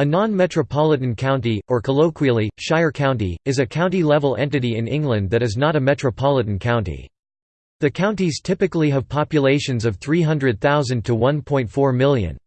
A non-metropolitan county, or colloquially, shire county, is a county-level entity in England that is not a metropolitan county. The counties typically have populations of 300,000 to 1.4 million.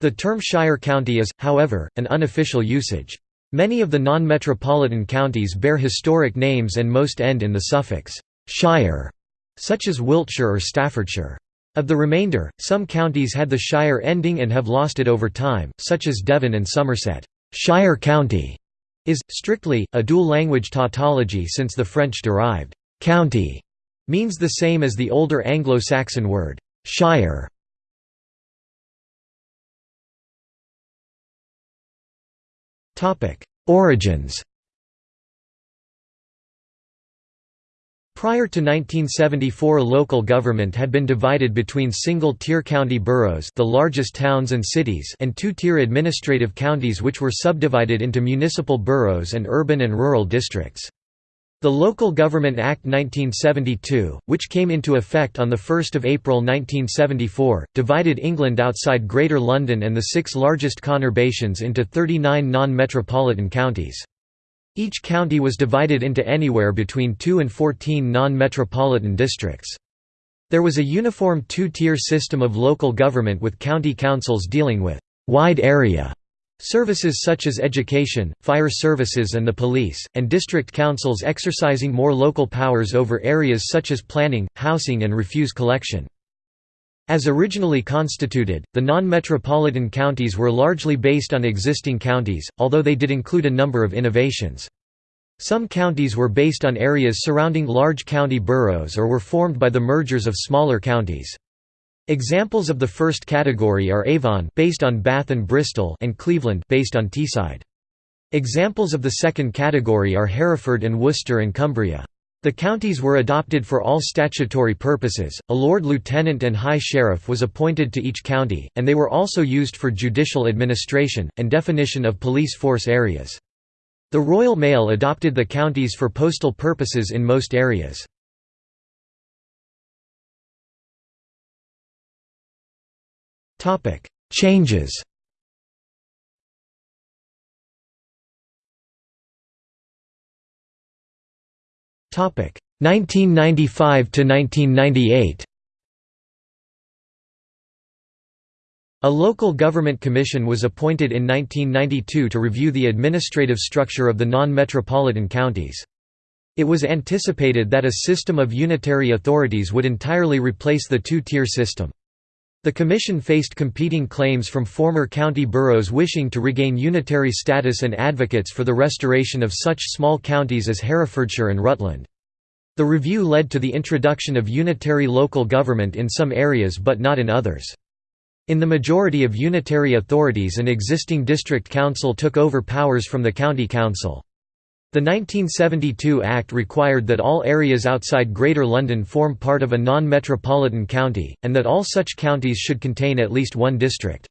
The term shire county is, however, an unofficial usage. Many of the non-metropolitan counties bear historic names and most end in the suffix «shire», such as Wiltshire or Staffordshire. Of the remainder, some counties had the shire ending and have lost it over time, such as Devon and Somerset. Shire County is, strictly, a dual-language tautology since the French-derived «county» means the same as the older Anglo-Saxon word «shire». Origins Prior to 1974 local government had been divided between single-tier county boroughs the largest towns and cities and two-tier administrative counties which were subdivided into municipal boroughs and urban and rural districts. The Local Government Act 1972, which came into effect on 1 April 1974, divided England outside Greater London and the six largest conurbations into 39 non-metropolitan counties. Each county was divided into anywhere between 2 and 14 non-metropolitan districts. There was a uniform two-tier system of local government with county councils dealing with «wide area» services such as education, fire services and the police, and district councils exercising more local powers over areas such as planning, housing and refuse collection. As originally constituted, the non-metropolitan counties were largely based on existing counties, although they did include a number of innovations. Some counties were based on areas surrounding large county boroughs or were formed by the mergers of smaller counties. Examples of the first category are Avon based on Bath and Bristol and Cleveland based on Teesside. Examples of the second category are Hereford and Worcester and Cumbria. The counties were adopted for all statutory purposes, a Lord Lieutenant and High Sheriff was appointed to each county, and they were also used for judicial administration, and definition of police force areas. The Royal Mail adopted the counties for postal purposes in most areas. Changes 1995 to 1998. A local government commission was appointed in 1992 to review the administrative structure of the non-metropolitan counties. It was anticipated that a system of unitary authorities would entirely replace the two-tier system. The commission faced competing claims from former county boroughs wishing to regain unitary status and advocates for the restoration of such small counties as Herefordshire and Rutland. The review led to the introduction of unitary local government in some areas but not in others. In the majority of unitary authorities an existing district council took over powers from the county council. The 1972 Act required that all areas outside Greater London form part of a non-metropolitan county, and that all such counties should contain at least one district.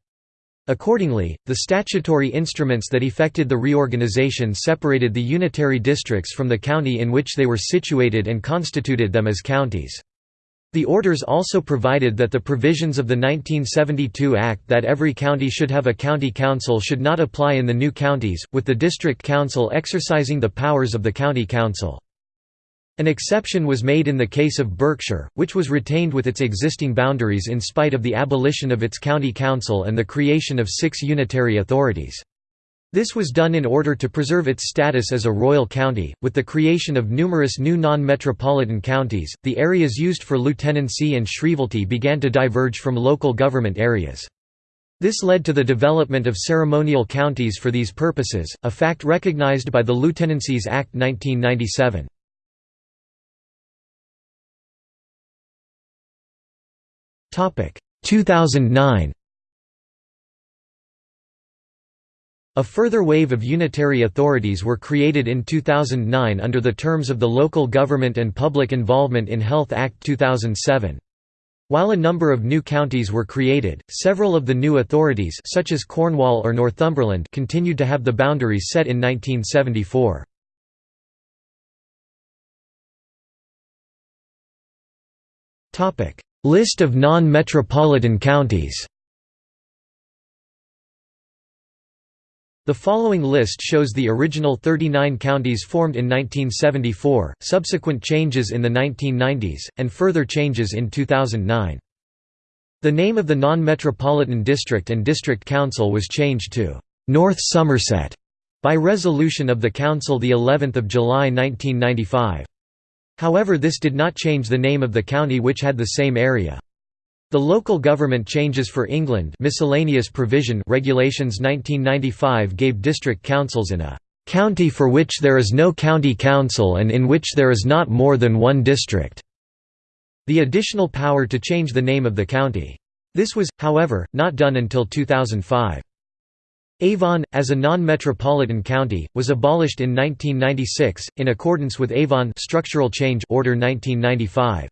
Accordingly, the statutory instruments that effected the reorganisation separated the unitary districts from the county in which they were situated and constituted them as counties. The orders also provided that the provisions of the 1972 Act that every county should have a county council should not apply in the new counties, with the district council exercising the powers of the county council. An exception was made in the case of Berkshire, which was retained with its existing boundaries in spite of the abolition of its county council and the creation of six unitary authorities. This was done in order to preserve its status as a royal county. With the creation of numerous new non metropolitan counties, the areas used for lieutenancy and shrievalty began to diverge from local government areas. This led to the development of ceremonial counties for these purposes, a fact recognized by the Lieutenancies Act 1997. Topic 2009 A further wave of unitary authorities were created in 2009 under the terms of the Local Government and Public Involvement in Health Act 2007. While a number of new counties were created, several of the new authorities such as Cornwall or Northumberland continued to have the boundaries set in 1974. Topic: List of non-metropolitan counties The following list shows the original 39 counties formed in 1974, subsequent changes in the 1990s, and further changes in 2009. The name of the non-metropolitan district and district council was changed to North Somerset by resolution of the council the 11th of July 1995. However this did not change the name of the county which had the same area. The Local Government Changes for England Miscellaneous Provision Regulations 1995 gave district councils in a "...county for which there is no county council and in which there is not more than one district." the additional power to change the name of the county. This was, however, not done until 2005. Avon, as a non-metropolitan county, was abolished in 1996, in accordance with Avon Structural Change Order 1995.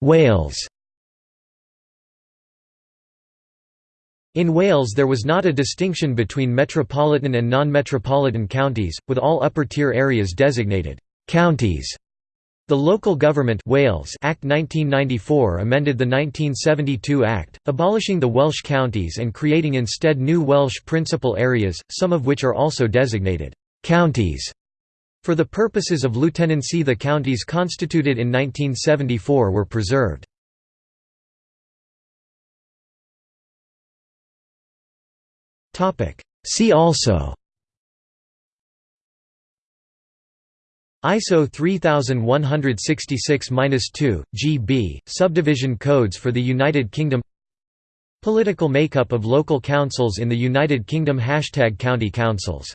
Wales In Wales there was not a distinction between metropolitan and non-metropolitan counties, with all upper-tier areas designated «counties». The Local Government Wales Act 1994 amended the 1972 Act, abolishing the Welsh counties and creating instead new Welsh principal areas, some of which are also designated «counties». For the purposes of lieutenancy the counties constituted in 1974 were preserved. See also ISO 3166-2, GB, subdivision codes for the United Kingdom Political makeup of local councils in the United Kingdom Hashtag County councils